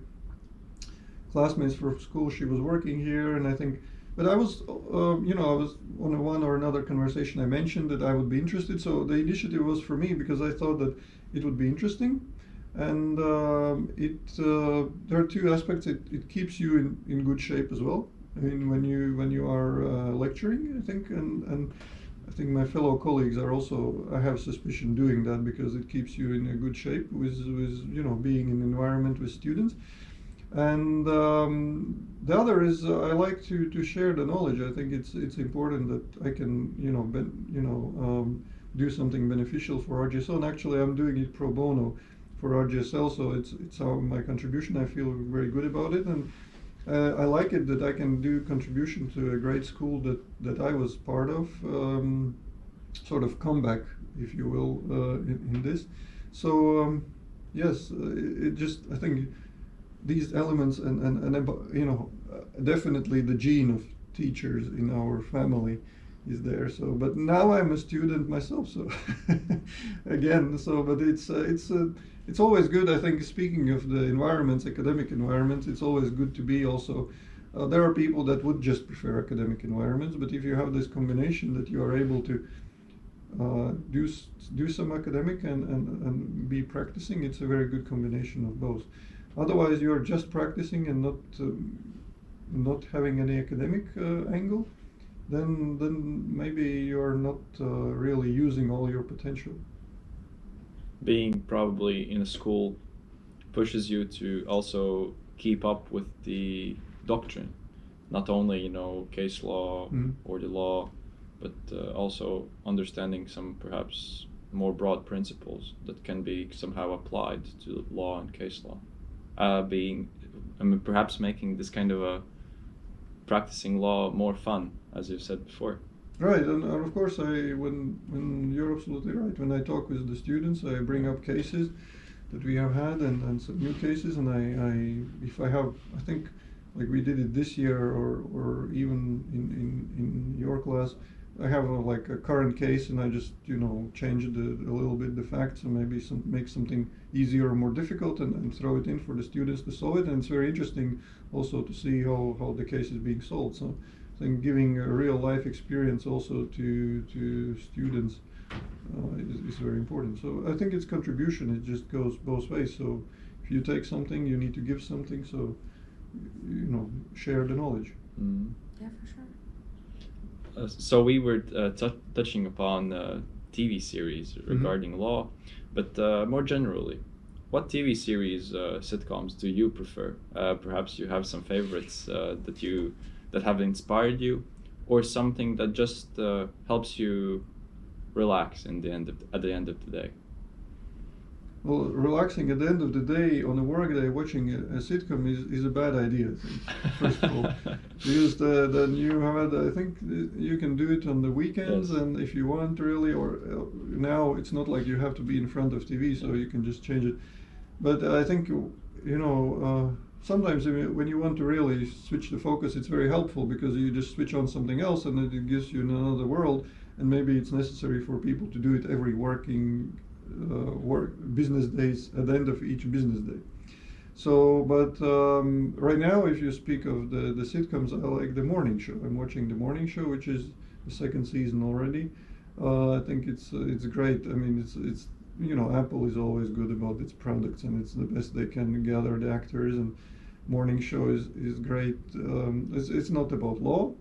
classmates from school, she was working here, and I think. But I was, uh, you know, I was on one or another conversation. I mentioned that I would be interested. So the initiative was for me because I thought that it would be interesting and um, it uh, there are two aspects. It, it keeps you in, in good shape as well. I mean, when you when you are uh, lecturing, I think, and and I think my fellow colleagues are also. I have suspicion doing that because it keeps you in a good shape with with you know being in environment with students. And um, the other is uh, I like to, to share the knowledge. I think it's it's important that I can you know ben, you know um, do something beneficial for RGSL. And actually, I'm doing it pro bono for RGSL, so it's it's our, my contribution. I feel very good about it, and uh, I like it that I can do contribution to a great school that that I was part of, um, sort of comeback, if you will, uh, in, in, this. So um, yes, uh, it, it, just I think these elements and and, and you know definitely the gene of teachers in our family is there so but now i'm a student myself so again so but it's uh, it's uh, it's always good i think speaking of the environments academic environments it's always good to be also uh, there are people that would just prefer academic environments but if you have this combination that you are able to uh, do do some academic and, and, and be practicing it's a very good combination of both otherwise you're just practicing and not um, not having any academic uh, angle then then maybe you're not uh, really using all your potential.
Being probably in a school pushes you to also keep up with the doctrine, not only you know case law mm. or the law, but uh, also understanding some perhaps more broad principles that can be somehow applied to law and case law. Uh, being, I mean, perhaps making this kind of a practicing law more fun, as you've said before.
Right, and, of course, I when when you're absolutely right. When I talk with the students, I bring up cases that we have had and, and some new cases, and I, I if I have, I think like we did it this year or or even in in, in your class, I have a, like a current case, and I just you know change it a, a little bit the facts and maybe some make something easier or more difficult, and, and throw it in for the students to solve it. And it's very interesting also to see how how the case is being solved. So think giving a real life experience also to to students uh, is, is very important. So I think it's contribution. It just goes both ways. So if you take something, you need to give something. So you know, share the knowledge.
Mm. Yeah, for sure.
Uh, so we were uh, touching upon uh, TV series mm-hmm. regarding mm-hmm. law, but uh, more generally, what TV series uh, sitcoms do you prefer? Uh, perhaps you have some favorites that you that have inspired you, or something that just helps you relax in the end of, at the end of the day.
Well, relaxing at the end of the day on a work day watching a, a sitcom is, is a bad idea. First of all, because the, then you have I think you can do it on the weekends yes. and if you want really, or uh, now it's not like you have to be in front of TV, so you can just change it. But I think you know uh, sometimes when you want to really switch the focus, it's very helpful because you just switch on something else and it gives you another world. And maybe it's necessary for people to do it every working uh, work business days at the end of each business day. So, but um, right now, if you speak of the, the sitcoms, I like the morning show. I'm watching the morning show, which is the second season already. Uh, I think it's uh, it's great. I mean, it's it's you know, Apple is always good about its products, and it's the best they can gather the actors. And morning show is is great. Um, it's it's not about law,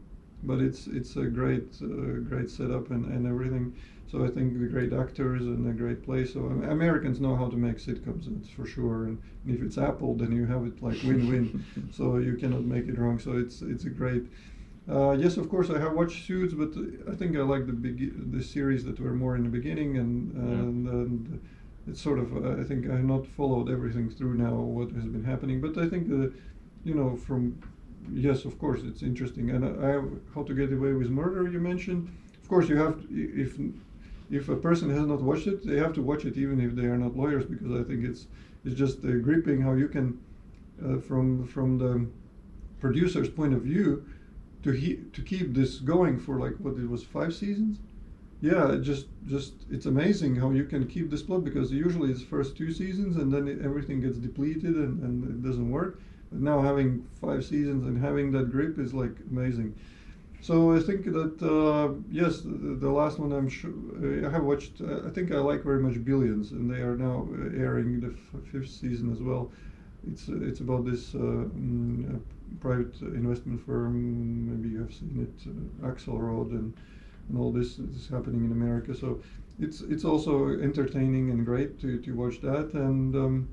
but it's it's a great uh, great setup and, and everything. So I think the great actors and a great place. So Americans know how to make sitcoms, that's for sure. And if it's Apple, then you have it like win-win. so you cannot make it wrong. So it's it's a great. Uh, yes, of course, I have watched Suits, but I think I like the big the series that were more in the beginning, and and, yeah. and it's sort of uh, I think I have not followed everything through now what has been happening, but I think you know from yes, of course, it's interesting. And I, I How to Get Away with Murder. You mentioned, of course, you have to, if if a person has not watched it, they have to watch it even if they are not lawyers because I think it's it's just uh, gripping how you can uh, from from the producer's point of view, to he, to keep this going for like what it was five seasons. Yeah, just just it's amazing how you can keep this plot because usually it's first two seasons and then it, everything gets depleted and, and it doesn't work. But now having five seasons and having that grip is like amazing. So I think that uh, yes, the, the, last one I'm sure uh, I have watched. Uh, I think I like very much Billions, and they are now uh, airing the fifth season as well. It's uh, it's about this uh, mm, private investment firm. Maybe you have seen it, Axelrod, and and all this is happening in America. So it's it's also entertaining and great to, to watch that. And um,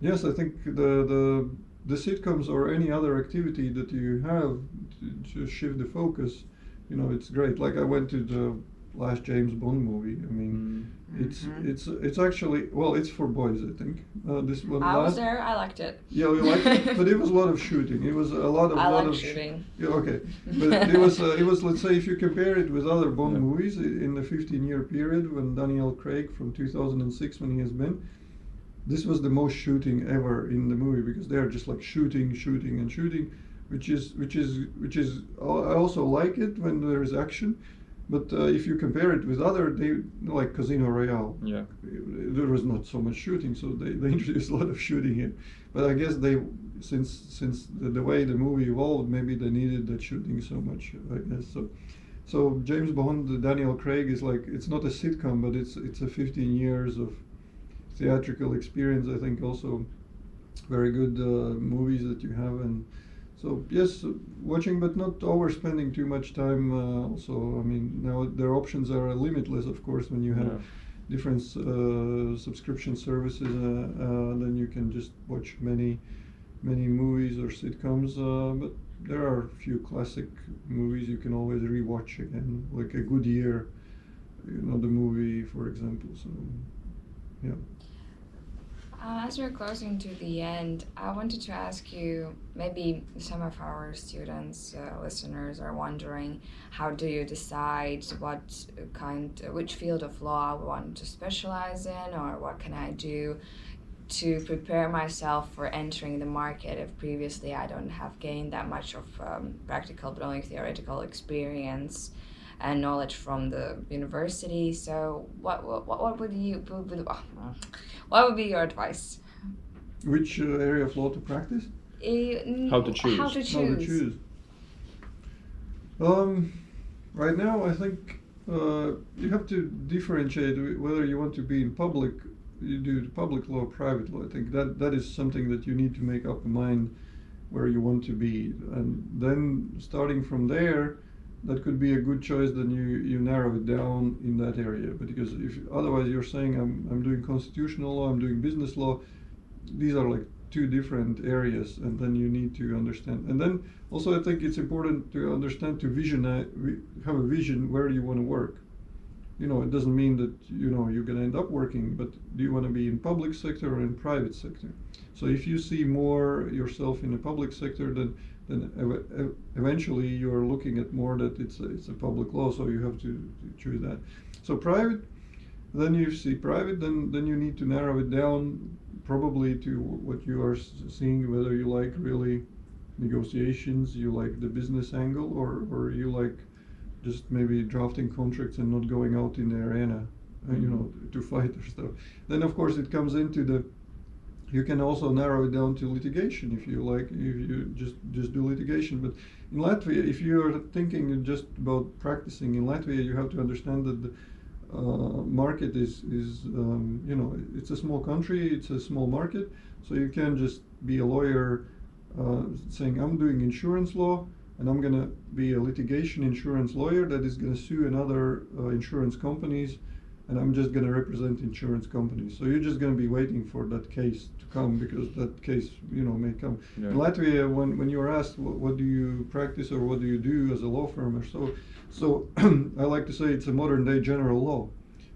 yes, I think the the the sitcoms or any other activity that you have to, to shift the focus, you know, it's great. Like I went to the last James Bond movie. I mean, mm. it's mm-hmm. it's it's actually well, it's for boys, I think.
Uh, this one. I last, was there. I liked it.
Yeah, we liked it, but it was a lot of shooting. It was a lot of.
I
lot
like
of
shooting.
Sh- yeah, okay, but it was uh, it was let's say if you compare it with other Bond yeah. movies in the 15-year period when Daniel Craig from 2006 when he has been. This was the most shooting ever in the movie because they are just like shooting, shooting, and shooting, which is which is which is. I also like it when there is action, but uh, if you compare it with other, they like Casino Royale.
Yeah.
There was not so much shooting, so they, they introduced a lot of shooting here. But I guess they, since since the, the way the movie evolved, maybe they needed that shooting so much. I guess so. So James Bond, Daniel Craig is like it's not a sitcom, but it's it's a 15 years of theatrical experience. I think also very good uh, movies that you have and so yes, watching but not overspending too much time. Uh, also, I mean now their options are limitless, of course, when you have yeah. different uh, subscription services. Uh, uh, then you can just watch many, many movies or sitcoms. Uh, but there are a few classic movies you can always rewatch again, like A Good Year, you know, the movie, for example. So, yeah.
Uh, as we're closing to the end, I wanted to ask you maybe some of our students, uh, listeners are wondering how do you decide what kind, which field of law I want to specialize in, or what can I do to prepare myself for entering the market if previously I don't have gained that much of um, practical but only theoretical experience and knowledge from the university. So, what what, what would you what would be your advice?
Which uh, area of law to practice?
Uh,
how to choose?
How to choose?
How to choose. Um, right now, I think uh, you have to differentiate whether you want to be in public, you do public law, or private law. I think that that is something that you need to make up a mind where you want to be, and then starting from there that could be a good choice then you you narrow it down in that area. Because if otherwise you're saying i'm i'm doing constitutional law i'm doing business law these are like two different areas and then you need to understand. And then also i think it's important to understand to vision have a vision where you want to work. You know it doesn't mean that you know you're going to end up working but do you want to be in public sector or in private sector? So if you see more yourself in the public sector then then ev- eventually you're looking at more that it's a, it's a public law, so you have to, to choose that. So private, then you see private, then then you need to narrow it down probably to what you are seeing, whether you like really negotiations, you like the business angle, or or you like just maybe drafting contracts and not going out in the arena, uh, you know, to fight or stuff. Then of course it comes into the you can also narrow it down to litigation if you like, if you just, just do litigation. But in Latvia, if you're thinking just about practicing in Latvia, you have to understand that the uh, market is, is um, you know, it's a small country, it's a small market, so you can't just be a lawyer uh, saying, I'm doing insurance law, and I'm going to be a litigation insurance lawyer that is going to sue another uh, insurance companies and I'm just going to represent insurance companies. So you're just going to be waiting for that case to come because that case, you know, may come. Yeah. In Latvia, when, when you're asked what, what, do you practice or what do you do as a law firm or so, so I like to say it's a modern day general law.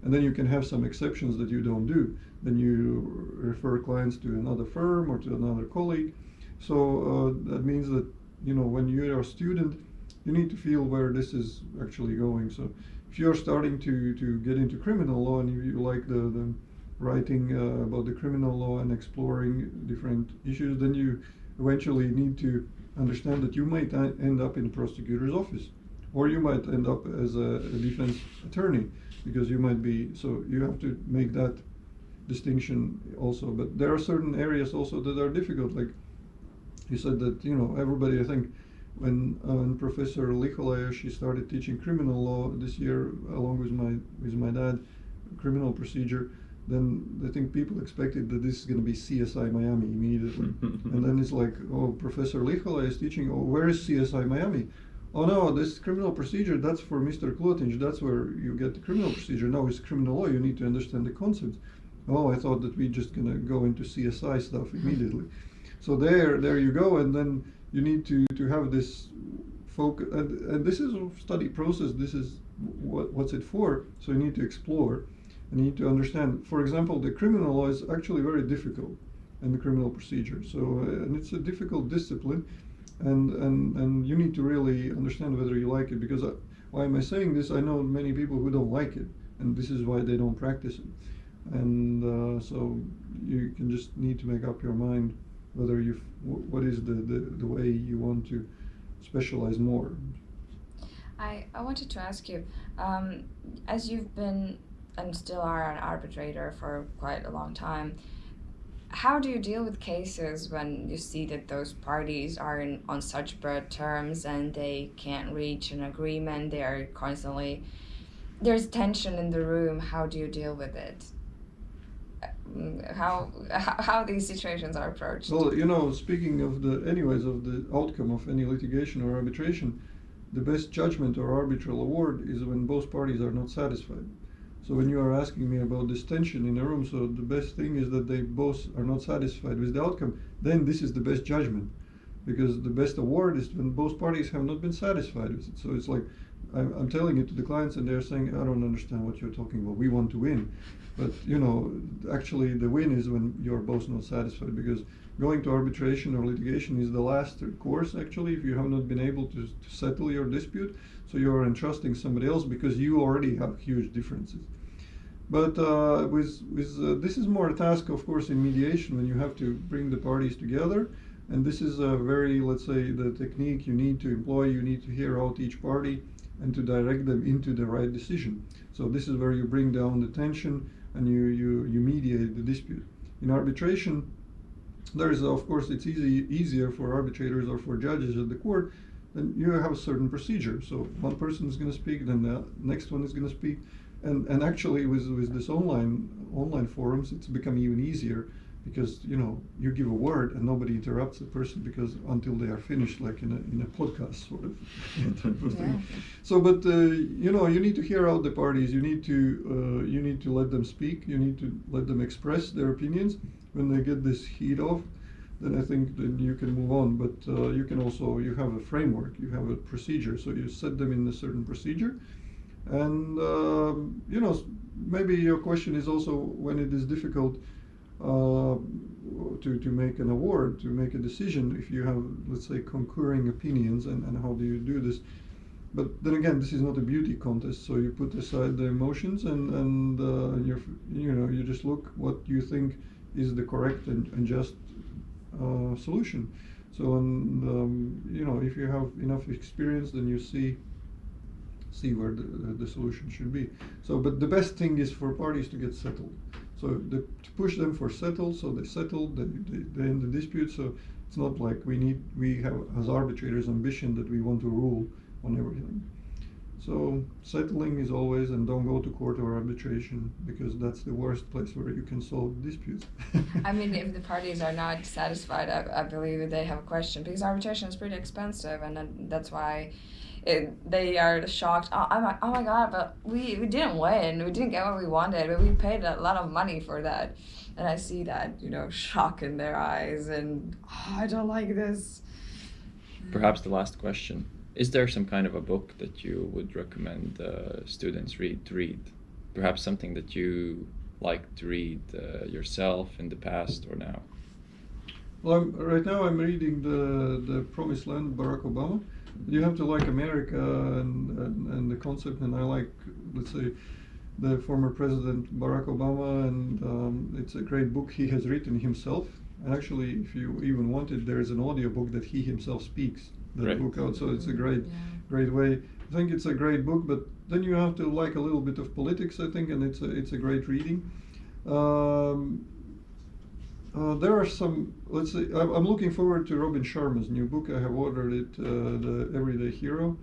And then you can have some exceptions that you don't do. Then you refer clients to another firm or to another colleague. So uh, that means that, you know, when you're a student, you need to feel where this is actually going. So if you're starting to, to get into criminal law and you, you like the, the writing uh, about the criminal law and exploring different issues, then you eventually need to understand that you might end up in a prosecutor's office, or you might end up as a, a defense attorney, because you might be. So you have to make that distinction also. But there are certain areas also that are difficult, like he said that you know everybody I think when uh, when Professor Likolaya she started teaching criminal law this year along with my with my dad criminal procedure then I think people expected that this is going to be CSI Miami immediately. And then it's like oh Professor Likolaya is teaching oh where is CSI Miami? Oh no this criminal procedure that's for Mr. Klotinj that's where you get the criminal procedure. No it's criminal law you need to understand the concepts oh I thought that we're just going to go into CSI stuff immediately. So there there you go and then you need to to have this focus and, and this is a study process this is what what's it for so you need to explore and you need to understand. For example the criminal law is actually very difficult and the criminal procedure so uh, and it's a difficult discipline and and and you need to really understand whether you like it because I, why am i saying this? I know many people who don't like it and this is why they don't practice it. And uh, so you can just need to make up your mind whether you what is the, the, the way you want to specialize more.
I, I wanted to ask you, um, as you've been and still are an arbitrator for quite a long time, how do you deal with cases when you see that those parties are in, on such broad terms and they can't reach an agreement? They are constantly there's tension in the room. How do you deal with it? How how, how these situations are approached?
Well, you know, speaking of the, anyways, of the outcome of any litigation or arbitration, the best judgment or arbitral award is when both parties are not satisfied. So when you are asking me about this tension in a room, so the best thing is that they both are not satisfied with the outcome, then this is the best judgment. Because the best award is when both parties have not been satisfied with it. So it's like, I'm, I'm telling it to the clients and they're saying, I don't understand what you're talking about. We want to win. But, you know, actually the win is when you're both not satisfied because going to arbitration or litigation is the last course actually if you have not been able to, to settle your dispute. So you're entrusting somebody else because you already have huge differences. But uh, with, with uh, this is more a task, of course, in mediation when you have to bring the parties together. And this is a very, let's say, the technique you need to employ. You need to hear out each party and to direct them into the right decision. So this is where you bring down the tension and you, you, you mediate the dispute. In arbitration, there is, of course, it's easy, easier for arbitrators or for judges at the court. Then you have a certain procedure. So one person is going to speak, then the next one is going to speak, and and actually with with this online online forums, it's become even easier because you know you give a word and nobody interrupts the person because until they are finished, like in a in a podcast sort of type of thing.
Yeah.
So, but uh, you know, you need to hear out the parties. You need to uh, you need to let them speak. You need to let them express their opinions. When they get this heat off, then I think then you can move on. But uh, you can also you have a framework. You have a procedure. So you set them in a certain procedure, and um, you know maybe your question is also when it is difficult uh, to, to make an award, to make a decision, if you have, let's say, concurring opinions, and, and how do you do this? But then again, this is not a beauty contest, so you put aside the emotions and, and uh, you you know, you just look what you think is the correct and, and just uh, solution. So, and, um, you know, if you have enough experience, then you see see where the, the solution should be. So, but the best thing is for parties to get settled. So the, to push them for settle, so they settle, they, they, they end the dispute. So it's not like we need, we have as arbitrators ambition that we want to rule on everything. So settling is always, and don't go to court or arbitration because that's the worst place where you can solve disputes.
I mean, if the parties are not satisfied, I, I believe they have a question because arbitration is pretty expensive, and then that's why it, they are shocked. Oh, I'm like, oh my god, but we, we didn't win. We didn't get what we wanted, but we paid a lot of money for that. And I see that, you know, shock in their eyes, and oh, I don't like this.
Perhaps the last question. Is there some kind of a book that you would recommend uh, students read to read? Perhaps something that you like to read uh, yourself in the past or now?
Well, I'm, right now I'm reading the the Promised Land, Barack Obama. You have to like America and, and, and the concept, and I like, let's say, the former president Barack Obama, and um, it's a great book he has written himself. And actually, if you even want it, there is an audio book that he himself speaks that
Great.
book out. So it's a great,
Yeah.
great way. I think it's a great book, but then you have to like a little bit of politics, I think, and it's a it's a great reading. Um, uh, there are some. Let's say I'm, looking forward to Robin Sharma's new book. I have ordered it, uh, the Everyday Hero.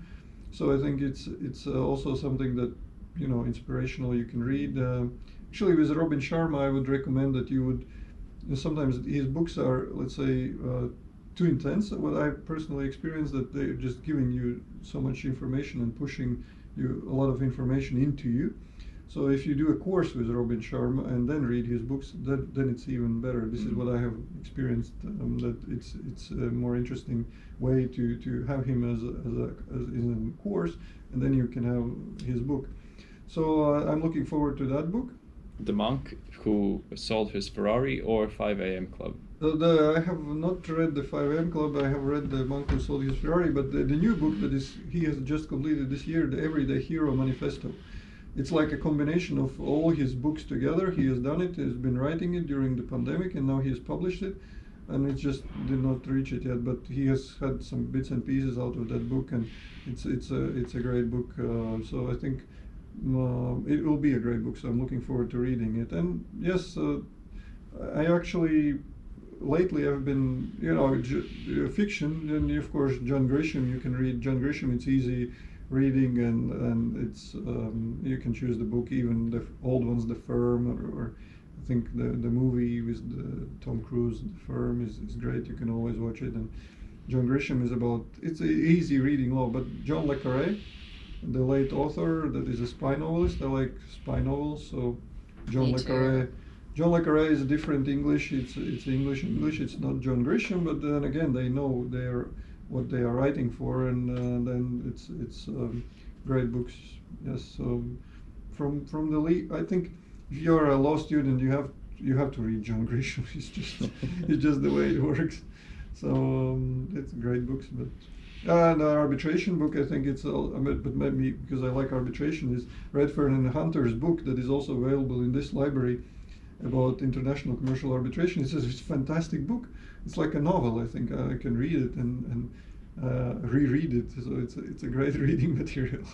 So I think it's it's uh, also something that you know inspirational you can read. Uh, actually, with Robin Sharma, I would recommend that you would. Sometimes his books are, let's say, uh, too intense. What I personally experienced that they're just giving you so much information and pushing you a lot of information into you. So if you do a course with Robin Sharma and then read his books, that, then it's even better. This is what I have experienced. Um, that it's it's a more interesting way to, to have him as a, as a as in a course, and then you can have his book. So uh, I'm looking forward to that book.
The monk who sold his Ferrari or 5 a.m. Club.
Uh, the, I have not read the 5 a.m. Club. I have read the Monk Who Sold His Ferrari, but the, the new book that is he has just completed this year, the Everyday Hero Manifesto. It's like a combination of all his books together. He has done it. He's been writing it during the pandemic, and now he has published it. And it just did not reach it yet. But he has had some bits and pieces out of that book, and it's it's a it's a great book. Uh, so I think uh, it will be a great book. So I'm looking forward to reading it. And yes, uh, I actually lately I've been, you know, uh, fiction, and of course John Grisham. You can read John Grisham. It's easy reading, and and it's um, you can choose the book, even the old ones, The Firm, or, or I think the the movie with the Tom Cruise, The Firm, is, is great. You can always watch it. And John Grisham is about it's a easy reading law, but John le Carre, the late author that is a spy novelist. I like spy novels, so John
Me
le
too.
Carre. John le Carre is a different English. It's it's English English. It's not John Grisham, but then again, they know they're what they are writing for, and uh, then it's it's um, great books. Yes. So from from the I think if you're a law student, you have you have to read John Grisham. It's just it's just the way it works. So um, it's great books, but. Uh, the arbitration book, I think it's, all, I but maybe because I like arbitration, is Redfern and Hunter's book that is also available in this library about international commercial arbitration. It's a, it's a fantastic book. It's like a novel. I think I can read it and, and uh, reread it. So it's a, it's a great reading material.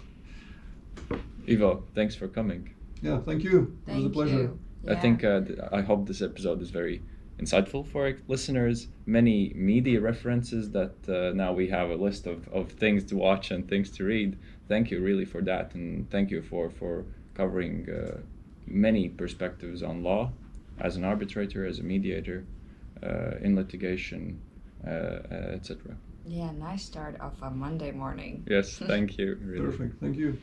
Ivo, thanks for coming.
Yeah, thank you. it was a pleasure.
you.
I think uh, I hope this episode is very insightful for our listeners. Many media references that uh, now we have a list of, of things to watch and things to read. Thank you really for that, and thank you for for covering uh, many perspectives on law as an arbitrator, as a mediator, in litigation, uh, uh, etc.
Yeah, nice start of a Monday morning.
Yes, thank you. Really.
Perfect. Thank you.